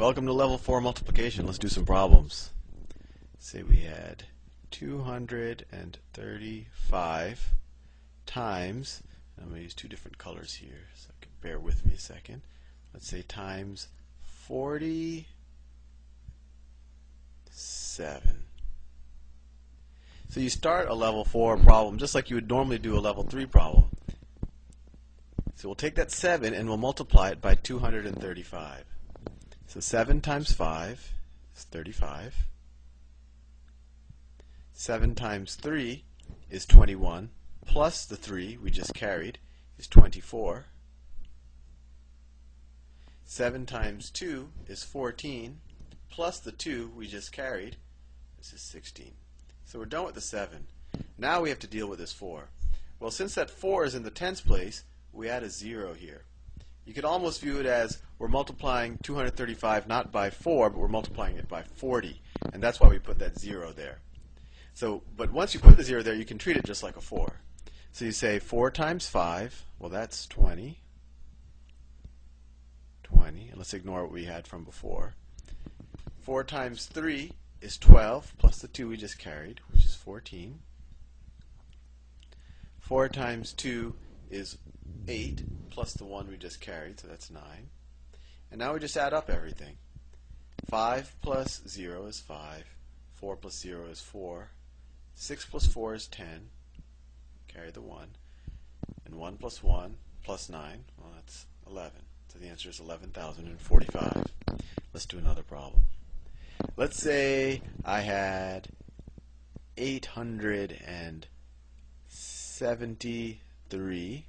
Welcome to level 4 multiplication. Let's do some problems. Say we had 235 times, I'm going to use two different colors here, so can bear with me a second. Let's say times 47. So you start a level 4 problem just like you would normally do a level 3 problem. So we'll take that 7 and we'll multiply it by 235. So 7 times 5 is 35. 7 times 3 is 21, plus the 3 we just carried is 24. 7 times 2 is 14, plus the 2 we just carried, this is 16. So we're done with the 7. Now we have to deal with this 4. Well, since that 4 is in the tens place, we add a 0 here. You could almost view it as we're multiplying 235 not by 4, but we're multiplying it by 40. And that's why we put that 0 there. So, but once you put the 0 there, you can treat it just like a 4. So you say 4 times 5, well that's 20. 20, and let's ignore what we had from before. 4 times 3 is 12 plus the 2 we just carried, which is 14. 4 times 2 is 8 plus the 1 we just carried, so that's 9. And now we just add up everything. 5 plus 0 is 5. 4 plus 0 is 4. 6 plus 4 is 10. Carry the 1. And 1 plus 1 plus 9, well that's 11. So the answer is 11,045. Let's do another problem. Let's say I had 873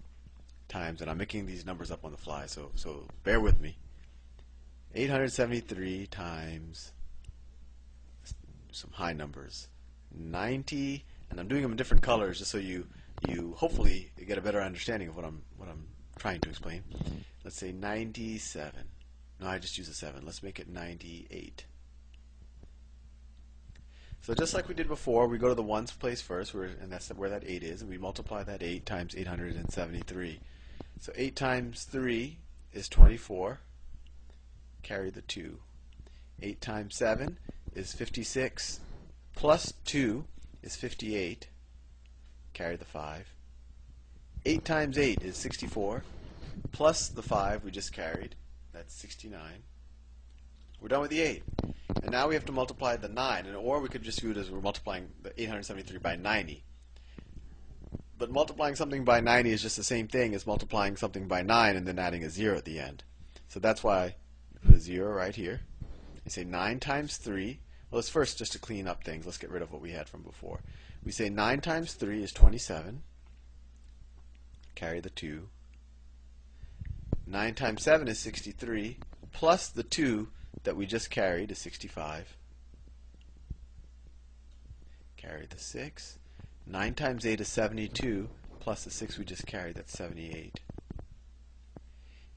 times, and I'm making these numbers up on the fly, so, so bear with me. 873 times some high numbers. 90, and I'm doing them in different colors just so you you hopefully get a better understanding of what I'm what I'm trying to explain. Let's say 97. No, I just use a 7. Let's make it 98. So just like we did before, we go to the ones place first, and that's where that 8 is, and we multiply that 8 times 873. So 8 times 3 is 24. Carry the 2. 8 times 7 is 56. Plus 2 is 58. Carry the 5. 8 times 8 is 64. Plus the 5 we just carried. That's 69. We're done with the 8. And now we have to multiply the 9, and or we could just view it as we're multiplying the 873 by 90. But multiplying something by 90 is just the same thing as multiplying something by 9 and then adding a 0 at the end. So that's why we put a 0 right here. You say 9 times 3. Well, let's first, just to clean up things, let's get rid of what we had from before. We say 9 times 3 is 27. Carry the 2. 9 times 7 is 63. Plus the 2 that we just carried is 65. Carry the 6. 9 times 8 is 72, plus the 6 we just carried, that's 78.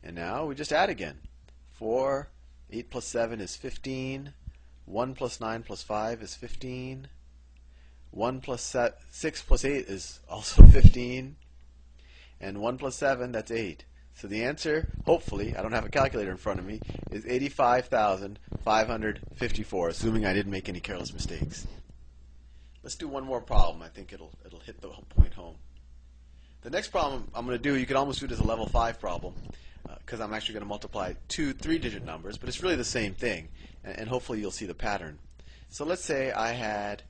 And now we just add again. 4, 8 plus 7 is 15. 1 plus 9 plus 5 is 15. 1 plus 6 plus 8 is also 15. And 1 plus 7, that's 8. So the answer, hopefully, I don't have a calculator in front of me, is 85,554, assuming I didn't make any careless mistakes. Let's do one more problem. I think it'll it'll hit the point home. The next problem I'm going to do, you could almost do it as a level 5 problem, because uh, I'm actually going to multiply two three-digit numbers, but it's really the same thing, and, and, hopefully you'll see the pattern. So let's say I had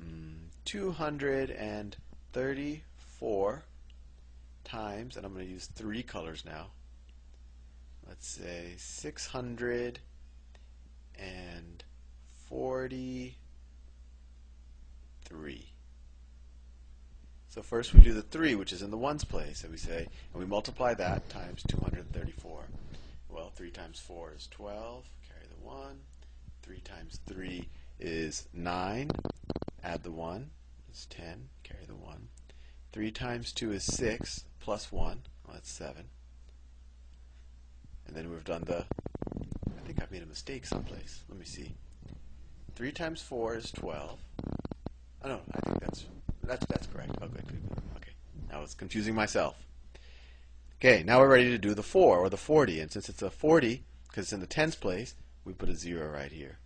mm, 234 times, and I'm going to use three colors now. Let's say 643. So first we do the 3, which is in the ones place, so we say, and we multiply that times 234. Well, 3 times 4 is 12, carry the 1. 3 times 3 is 9, add the 1, is 10, carry the 1. 3 times 2 is 6, plus 1. Well, that's 7. And then we've done the, I think I've made a mistake someplace. Let me see. 3 times 4 is 12. Oh, no, I think that's, that's, that's correct. Oh. Okay, now I was confusing myself. Okay, now we're ready to do the 4, or the 40. And since it's a 40, because it's in the tens place, we put a 0 right here.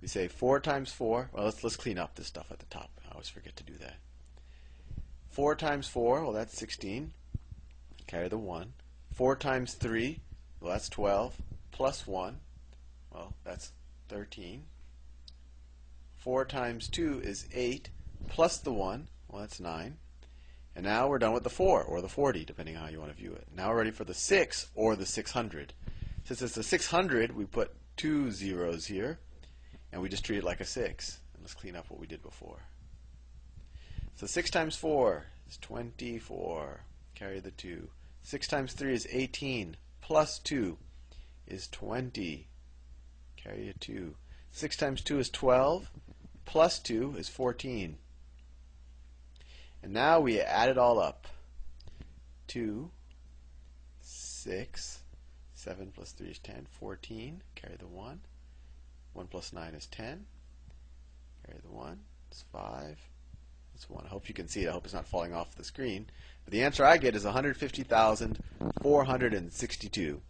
We say 4 times 4, well let's, let's clean up this stuff at the top. I always forget to do that. 4 times 4, well that's 16. Carry the 1. 4 times 3, well that's 12. Plus 1, well that's 13. 4 times 2 is 8. Plus the 1, well that's 9. And now we're done with the 4, or the 40, depending on how you want to view it. Now we're ready for the 6, or the 600. Since it's the 600, we put two zeros here, and we just treat it like a 6. And let's clean up what we did before. So 6 times 4 is 24. Carry the 2. 6 times 3 is 18. Plus 2 is 20. Carry a 2. 6 times 2 is 12. Plus 2 is 14. And now we add it all up. 2, 6, 7 plus 3 is 10, 14, carry the 1. 1 plus 9 is 10, carry the 1, it's 5, it's 1. I hope you can see it, I hope it's not falling off the screen. But the answer I get is 150,462.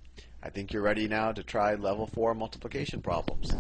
I think you're ready now to try level 4 multiplication problems.